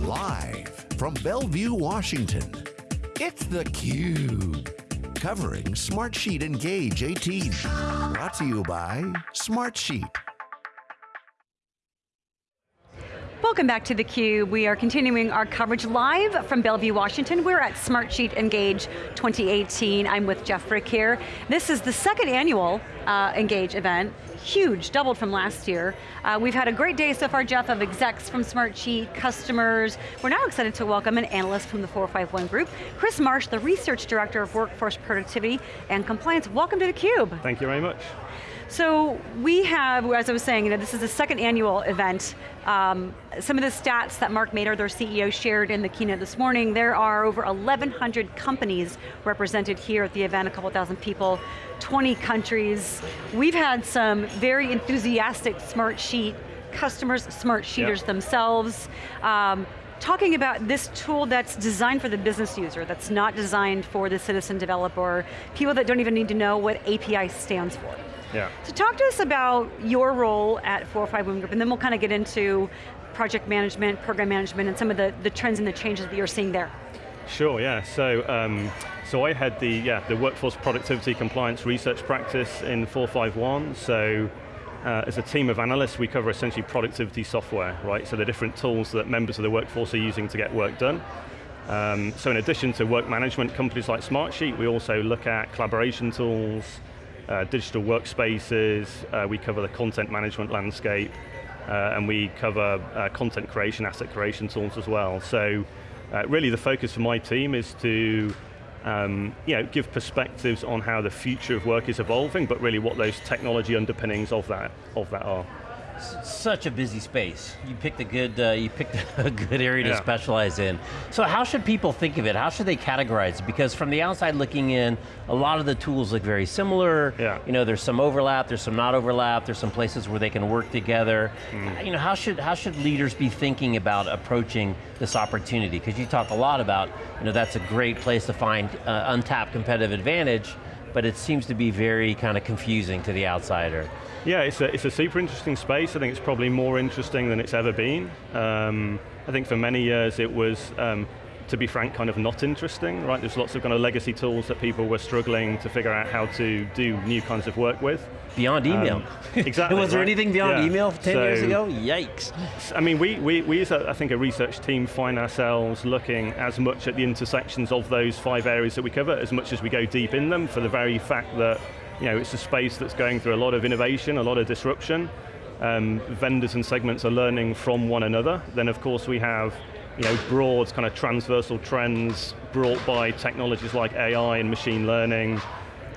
Live from Bellevue, Washington, it's theCUBE. Covering Smartsheet Engage 18. Brought to you by Smartsheet. Welcome back to theCUBE. We are continuing our coverage live from Bellevue, Washington. We're at Smartsheet Engage 2018. I'm with Jeff Frick here. This is the second annual uh, Engage event. Huge, doubled from last year. Uh, we've had a great day so far, Jeff, of execs from Smartsheet, customers. We're now excited to welcome an analyst from the 451 group, Chris Marsh, the Research Director of Workforce Productivity and Compliance. Welcome to theCUBE. Thank you very much. So we have, as I was saying, you know, this is the second annual event. Um, some of the stats that Mark Mader, their CEO, shared in the keynote this morning, there are over 1,100 companies represented here at the event, a couple thousand people, 20 countries. We've had some very enthusiastic Smartsheet customers, Smartsheeters yep. themselves. Um, talking about this tool that's designed for the business user, that's not designed for the citizen developer, people that don't even need to know what API stands for. Yeah. So talk to us about your role at 451 Group, and then we'll kind of get into project management, program management, and some of the, the trends and the changes that you're seeing there. Sure, yeah, so um, so I had the, yeah, the workforce productivity compliance research practice in 451, so uh, as a team of analysts, we cover essentially productivity software, right? So the different tools that members of the workforce are using to get work done. Um, so in addition to work management companies like Smartsheet, we also look at collaboration tools, uh, digital workspaces, uh, we cover the content management landscape, uh, and we cover uh, content creation, asset creation tools as well. So uh, really the focus for my team is to um, you know, give perspectives on how the future of work is evolving, but really what those technology underpinnings of that, of that are such a busy space. You picked a good, uh, you picked a good area yeah. to specialize in. So how should people think of it? How should they categorize it? Because from the outside looking in, a lot of the tools look very similar. Yeah. You know, there's some overlap, there's some not overlap, there's some places where they can work together. Mm. You know, how should, how should leaders be thinking about approaching this opportunity? Because you talk a lot about, you know, that's a great place to find uh, untapped competitive advantage, but it seems to be very kind of confusing to the outsider. Yeah, it's a, it's a super interesting space. I think it's probably more interesting than it's ever been. Um, I think for many years it was, um, to be frank, kind of not interesting, right? There's lots of kind of legacy tools that people were struggling to figure out how to do new kinds of work with. Beyond email. Um, exactly. was there right? anything beyond yeah. email 10 so, years ago? Yikes. I mean, we, we, we as a, I think a research team find ourselves looking as much at the intersections of those five areas that we cover, as much as we go deep in them, for the very fact that you know, it's a space that's going through a lot of innovation, a lot of disruption. Um, vendors and segments are learning from one another. Then of course we have you know, broad kind of transversal trends brought by technologies like AI and machine learning,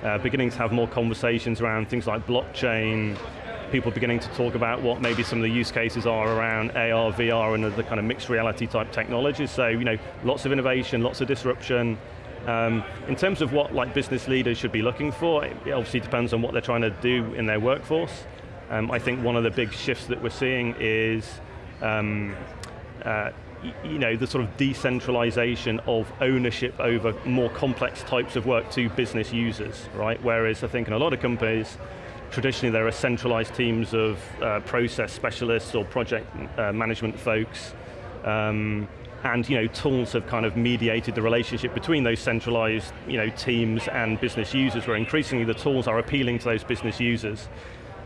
uh, beginning to have more conversations around things like blockchain, people beginning to talk about what maybe some of the use cases are around AR, VR, and the kind of mixed reality type technologies. So, you know, lots of innovation, lots of disruption, um, in terms of what like business leaders should be looking for, it obviously depends on what they're trying to do in their workforce. Um, I think one of the big shifts that we're seeing is um, uh, you know, the sort of decentralization of ownership over more complex types of work to business users, right? Whereas I think in a lot of companies, traditionally there are centralized teams of uh, process specialists or project uh, management folks um, and you know, tools have kind of mediated the relationship between those centralized you know, teams and business users, where increasingly the tools are appealing to those business users.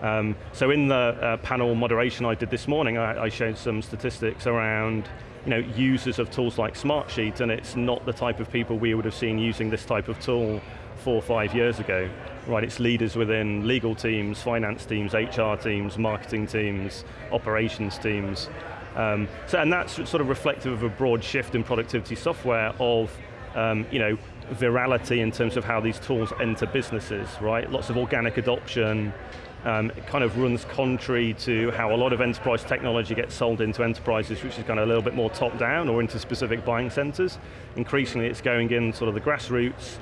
Um, so in the uh, panel moderation I did this morning, I, I, showed some statistics around you know, users of tools like Smartsheet, and it's not the type of people we would have seen using this type of tool four or five years ago. Right, it's leaders within legal teams, finance teams, HR teams, marketing teams, operations teams, um, so, and that's sort of reflective of a broad shift in productivity software of, um, you know, virality in terms of how these tools enter businesses, right? Lots of organic adoption, um, it kind of runs contrary to how a lot of enterprise technology gets sold into enterprises, which is kind of a little bit more top-down or into specific buying centers. Increasingly it's going in sort of the grassroots,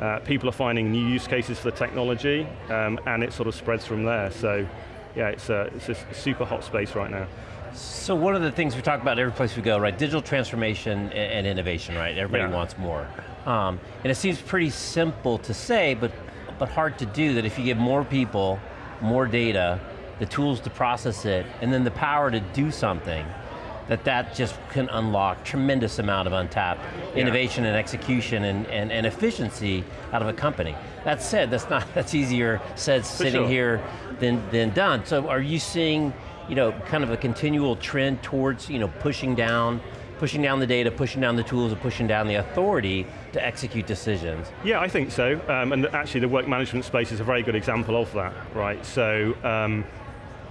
uh, people are finding new use cases for the technology, um, and it sort of spreads from there. So, yeah, it's a, it's a super hot space right now. So one of the things we talk about every place we go, right? Digital transformation and innovation, right? Everybody yeah. wants more. Um, and it seems pretty simple to say, but, but hard to do that if you give more people, more data, the tools to process it, and then the power to do something, that that just can unlock tremendous amount of untapped Yeah. innovation and execution and, and, and efficiency out of a company. That said, that's not that's easier said sitting sure. here than, than done. So are you seeing you know, kind of a continual trend towards you know, pushing down pushing down the data, pushing down the tools, and pushing down the authority to execute decisions. Yeah, I think so. Um, and actually the work management space is a very good example of that, right? So, um,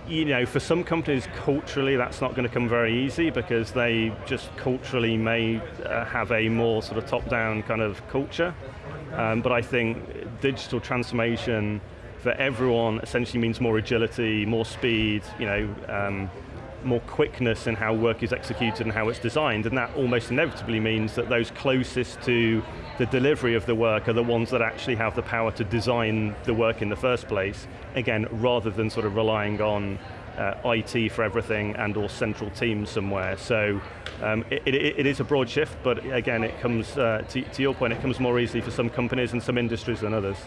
you know, for some companies, culturally, that's not going to come very easy because they just culturally may uh, have a more sort of top-down kind of culture. Um, but I think digital transformation for everyone essentially means more agility, more speed, you know, um, more quickness in how work is executed and how it's designed, and that almost inevitably means that those closest to the delivery of the work are the ones that actually have the power to design the work in the first place, again, rather than sort of relying on uh, IT for everything and or central teams somewhere. So um, it, it, it is a broad shift, but again, it comes, uh, to, to your point, it comes more easily for some companies and some industries than others.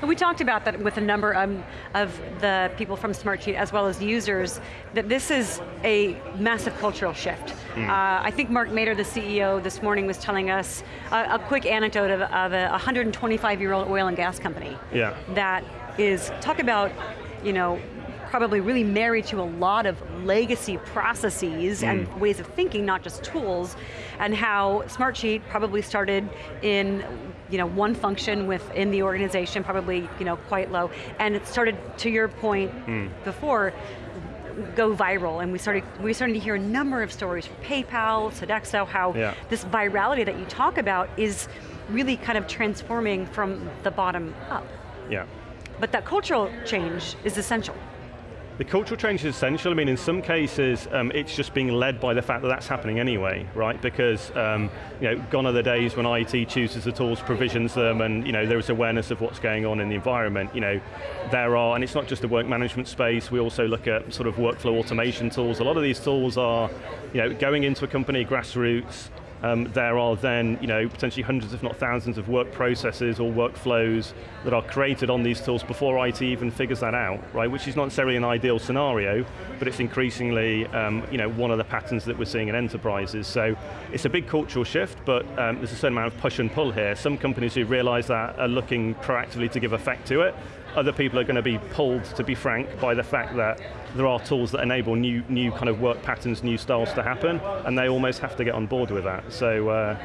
And we talked about that with a number um, of the people from Smartsheet as well as users, that this is a massive cultural shift. Uh, I think Mark Mader, the CEO, this morning was telling us a, a quick anecdote of, of a 125-year-old oil and gas company Yeah. that is, talk about, you know, probably really married to a lot of legacy processes and mm. ways of thinking, not just tools, and how Smartsheet probably started in you know, one function within the organization, probably you know, quite low, and it started, to your point mm. before, go viral, and we started, we started to hear a number of stories from PayPal, Sodexo, how Yeah. this virality that you talk about is really kind of transforming from the bottom up. Yeah. But that cultural change is essential. The cultural change is essential. I mean, in some cases, um, it's just being led by the fact that that's happening anyway, right? Because, um, you know, gone are the days when IT chooses the tools, provisions them, and, you know, there is awareness of what's going on in the environment. You know, there are, and it's not just the work management space, we also look at sort of workflow automation tools. A lot of these tools are, you know, going into a company grassroots, um, there are then, you know, potentially hundreds if not thousands of work processes or workflows that are created on these tools before IT even figures that out, right? Which is not necessarily an ideal scenario, but it's increasingly, um, you know, one of the patterns that we're seeing in enterprises. So it's a big cultural shift, but um, there's a certain amount of push and pull here. Some companies who realize that are looking proactively to give effect to it. Other people are going to be pulled, to be frank, by the fact that there are tools that enable new, new kind of work patterns, new styles to happen, and they almost have to get on board with that. So, uh,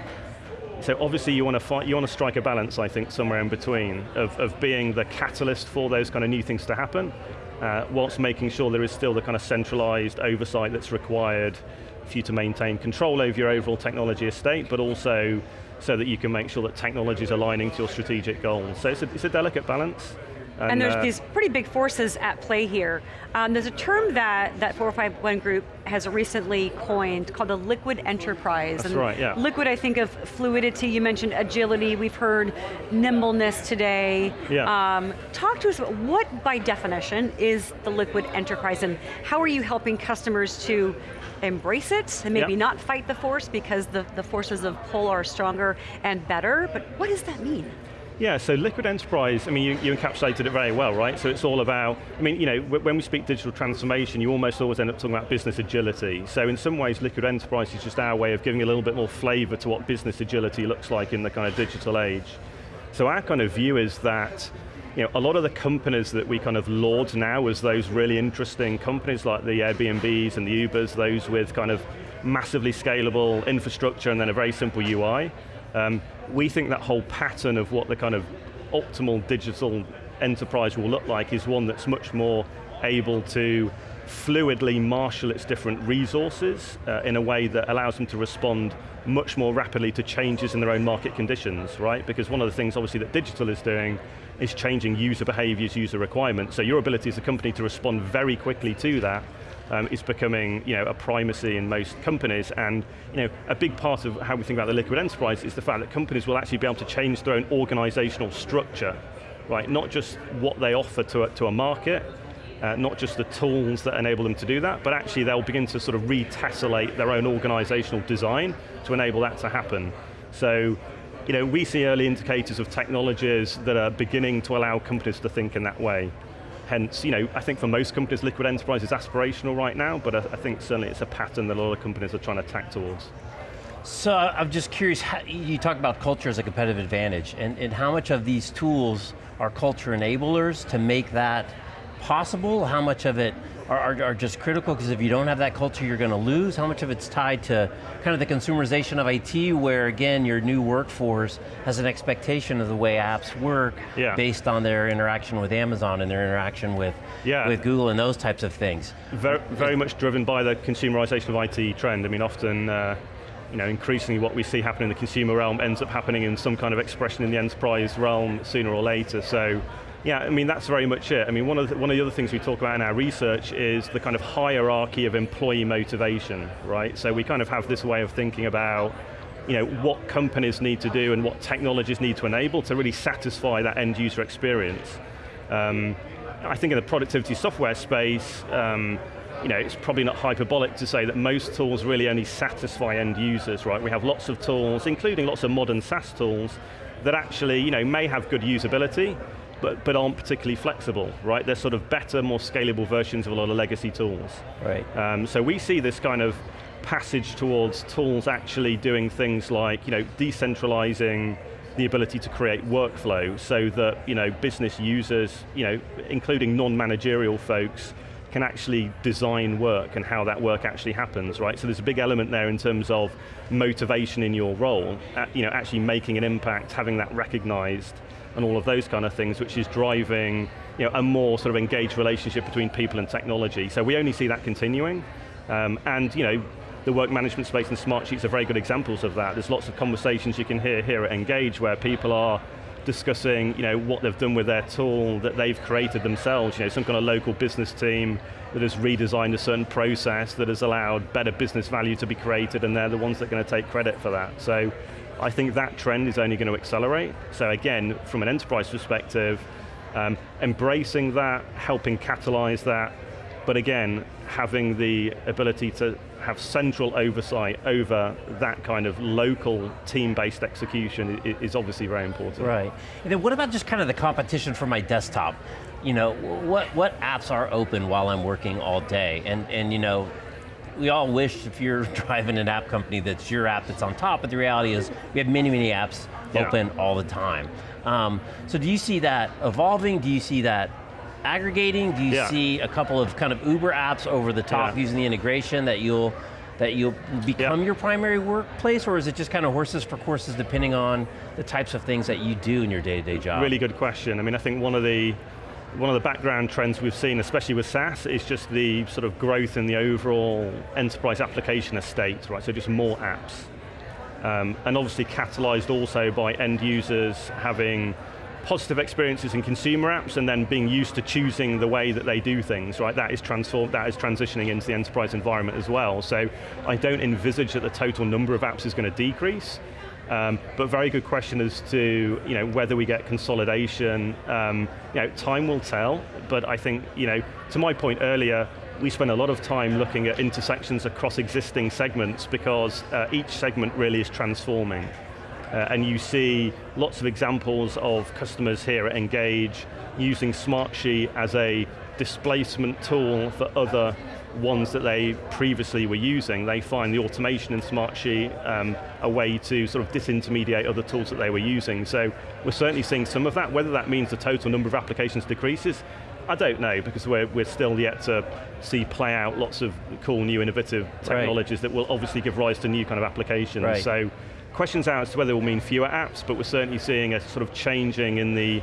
so obviously you want to fight, you want to strike a balance, I think, somewhere in between of, of being the catalyst for those kind of new things to happen, uh, whilst making sure there is still the kind of centralized oversight that's required for you to maintain control over your overall technology estate, but also so that you can make sure that technology is aligning to your strategic goals. So it's a, it's a delicate balance. And, there's uh, these pretty big forces at play here. Um, there's a term that, that 451 Group has recently coined called the liquid enterprise. That's and right, yeah. Liquid, I think of fluidity, you mentioned agility, we've heard nimbleness today. Yeah. Um, talk to us about what, by definition, is the liquid enterprise and how are you helping customers to embrace it and maybe Yeah. not fight the force because the, the forces of pull are stronger and better, but what does that mean? Yeah, so Liquid Enterprise, I mean, you, you encapsulated it very well, right? So it's all about, I mean, you know, when we speak digital transformation, you almost always end up talking about business agility. So in some ways, Liquid Enterprise is just our way of giving a little bit more flavor to what business agility looks like in the kind of digital age. So our kind of view is that, you know, a lot of the companies that we kind of laud now as those really interesting companies like the Airbnbs and the Ubers, those with kind of massively scalable infrastructure and then a very simple UI, um, we think that whole pattern of what the kind of optimal digital enterprise will look like is one that's much more able to fluidly marshal its different resources uh, in a way that allows them to respond much more rapidly to changes in their own market conditions, right? Because one of the things obviously that digital is doing is changing user behaviors, user requirements. So your ability as a company to respond very quickly to that um, is becoming you know, a primacy in most companies and you know, a big part of how we think about the liquid enterprise is the fact that companies will actually be able to change their own organizational structure, right? Not just what they offer to a, to a market, uh, not just the tools that enable them to do that, but actually they'll begin to sort of retessellate their own organizational design to enable that to happen. So, you know, we see early indicators of technologies that are beginning to allow companies to think in that way. Hence, you know, I think for most companies, liquid enterprise is aspirational right now, but I, I think certainly it's a pattern that a lot of companies are trying to tack towards. So I'm just curious, you talk about culture as a competitive advantage, and, and how much of these tools are culture enablers to make that possible? How much of it are, are, are just critical, because if you don't have that culture, you're going to lose? How much of it's tied to kind of the consumerization of IT, where again, your new workforce has an expectation of the way apps work, yeah. based on their interaction with Amazon and their interaction with, yeah. with Google and those types of things? Very, very much driven by the consumerization of IT trend. I mean, often, uh, you know, increasingly what we see happen in the consumer realm ends up happening in some kind of expression in the enterprise realm sooner or later, so yeah, I mean, that's very much it. I mean, one of, the, one of the other things we talk about in our research is the kind of hierarchy of employee motivation, right? So we kind of have this way of thinking about you know, what companies need to do and what technologies need to enable to really satisfy that end user experience. Um, I think in the productivity software space, um, you know, it's probably not hyperbolic to say that most tools really only satisfy end users, right? We have lots of tools, including lots of modern SaaS tools, that actually, you know, may have good usability, but, but aren't particularly flexible, right? They're sort of better, more scalable versions of a lot of legacy tools. Right. Um, so we see this kind of passage towards tools actually doing things like, you know, decentralizing the ability to create workflow so that, you know, business users, you know, including non-managerial folks, can actually design work and how that work actually happens, right? So there's a big element there in terms of motivation in your role, you know, actually making an impact, having that recognized, and all of those kind of things, which is driving you know, a more sort of engaged relationship between people and technology. So we only see that continuing, um, and you know, the work management space and Smartsheets are very good examples of that. There's lots of conversations you can hear here at Engage where people are discussing you know, what they've done with their tool that they've created themselves, you know, some kind of local business team that has redesigned a certain process that has allowed better business value to be created and they're the ones that are going to take credit for that. So I think that trend is only going to accelerate. So again, from an enterprise perspective, um, embracing that, helping catalyze that, but again, having the ability to have central oversight over that kind of local team-based execution is obviously very important. Right, and then what about just kind of the competition for my desktop? You know, what, what apps are open while I'm working all day? And, and you know, we all wish if you're driving an app company that's your app that's on top, but the reality is we have many, many apps yeah. open all the time. Um, so do you see that evolving? Do you see that aggregating? Do you yeah. see a couple of kind of Uber apps over the top yeah. using the integration that you'll that you'll become your primary workplace, or is it just kind of horses for courses depending on the types of things that you do in your day-to-day -day job? Really good question. I mean, I think one of the one of the background trends we've seen, especially with SaaS, is just the sort of growth in the overall enterprise application estate, right? So just more apps. Um, and obviously catalyzed also by end users having positive experiences in consumer apps and then being used to choosing the way that they do things, right? That is transformed, that is transitioning into the enterprise environment as well. So I don't envisage that the total number of apps is going to decrease, um, but very good question as to you know, whether we get consolidation. Um, you know, time will tell, but I think, you know, to my point earlier, we spend a lot of time looking at intersections across existing segments because uh, each segment really is transforming. Uh, and you see lots of examples of customers here at Engage using Smartsheet as a displacement tool for other ones that they previously were using. They find the automation in Smartsheet um, a way to sort of disintermediate other tools that they were using. So we're certainly seeing some of that. Whether that means the total number of applications decreases, I don't know, because we're, we're still yet to see play out lots of cool new innovative technologies right. that will obviously give rise to new kind of applications. Right. So questions out as to whether it will mean fewer apps, but we're certainly seeing a sort of changing in the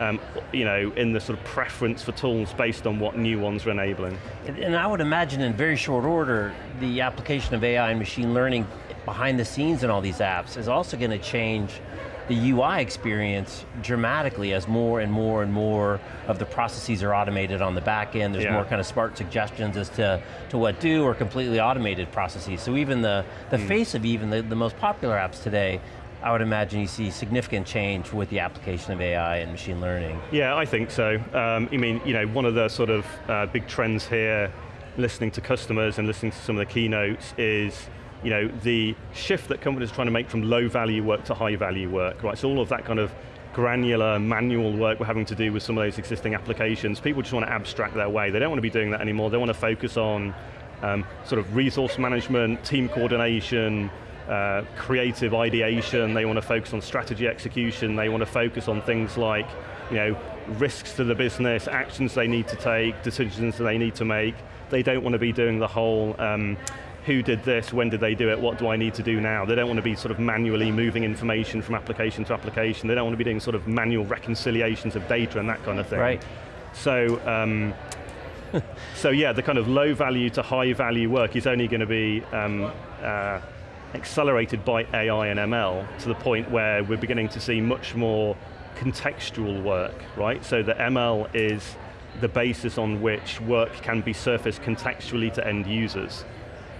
um, you know, in the sort of preference for tools based on what new ones are enabling. And I would imagine in very short order, the application of AI and machine learning behind the scenes in all these apps is also going to change the UI experience dramatically as more and more and more of the processes are automated on the back end. There's yeah. more kind of smart suggestions as to, to what do or completely automated processes. So even the, the mm. face of even the, the most popular apps today I would imagine you see significant change with the application of AI and machine learning. Yeah, I think so. Um, I mean, you know, one of the sort of uh, big trends here, listening to customers and listening to some of the keynotes is, you know, the shift that companies are trying to make from low value work to high value work, right? So all of that kind of granular manual work we're having to do with some of those existing applications. People just want to abstract their way. They don't want to be doing that anymore. They want to focus on um, sort of resource management, team coordination, uh, creative ideation, they want to focus on strategy execution, they want to focus on things like you know, risks to the business, actions they need to take, decisions that they need to make. They don't want to be doing the whole, um, who did this, when did they do it, what do I need to do now? They don't want to be sort of manually moving information from application to application. They don't want to be doing sort of manual reconciliations of data and that kind of thing. Right. So, um, so yeah, the kind of low value to high value work is only going to be um, uh, accelerated by AI and ML to the point where we're beginning to see much more contextual work, right? So the ML is the basis on which work can be surfaced contextually to end users.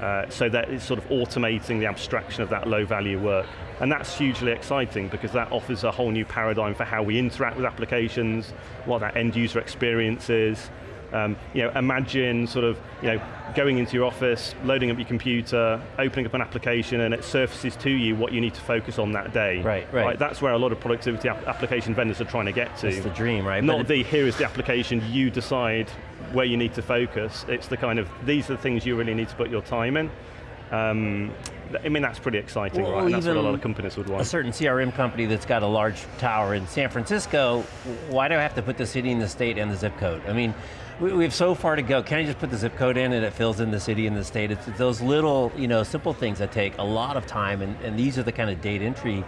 Uh, so that is sort of automating the abstraction of that low value work. And that's hugely exciting because that offers a whole new paradigm for how we interact with applications, what that end user experience is, um, you know, imagine sort of, you know, going into your office, loading up your computer, opening up an application, and it surfaces to you what you need to focus on that day. Right, right. right that's where a lot of productivity ap application vendors are trying to get to. It's the dream, right? Not the, here is the application, you decide where you need to focus. It's the kind of, these are the things you really need to put your time in. Um, I mean, that's pretty exciting, well, right? And that's what a lot of companies would want. A certain CRM company that's got a large tower in San Francisco, why do I have to put the city and the state and the zip code? I mean, we, we have so far to go. Can I just put the zip code in and it fills in the city and the state? It's those little, you know, simple things that take a lot of time and, and these are the kind of data entry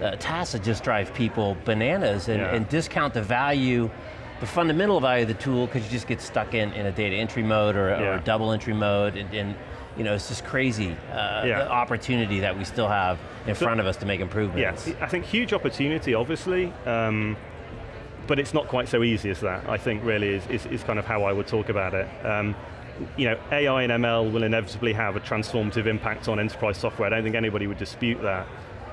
uh, tasks that just drive people bananas and, yeah. and discount the value the fundamental value of the tool because you just get stuck in, in a data entry mode or, yeah. or a double entry mode and, and, you know, it's just crazy, uh, yeah. the opportunity that we still have in so, front of us to make improvements. Yes, I think huge opportunity, obviously, um, but it's not quite so easy as that, I think really is, is, is kind of how I would talk about it. Um, you know, AI and ML will inevitably have a transformative impact on enterprise software. I don't think anybody would dispute that.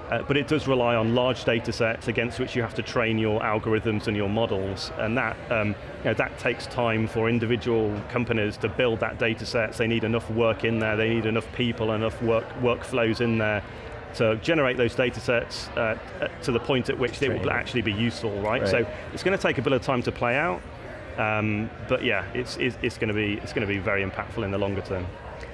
Uh, but it does rely on large data sets against which you have to train your algorithms and your models, and that, um, you know, that takes time for individual companies to build that data sets. They need enough work in there, they need enough people, enough work, workflows in there to generate those data sets uh, to the point at which they will actually be useful, right? right? So it's going to take a bit of time to play out, um, but yeah, it's, it's, it's going to be it's going to be very impactful in the longer term.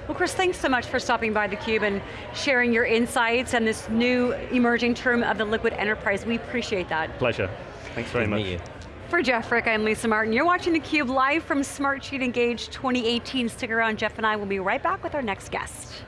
Well, Chris, thanks so much for stopping by theCUBE and sharing your insights and this new emerging term of the liquid enterprise. We appreciate that. Pleasure. Thanks very Good much. For Jeff Frick, I'm Lisa Martin. You're watching theCUBE live from Smartsheet Engage 2018. Stick around, Jeff and I will be right back with our next guest.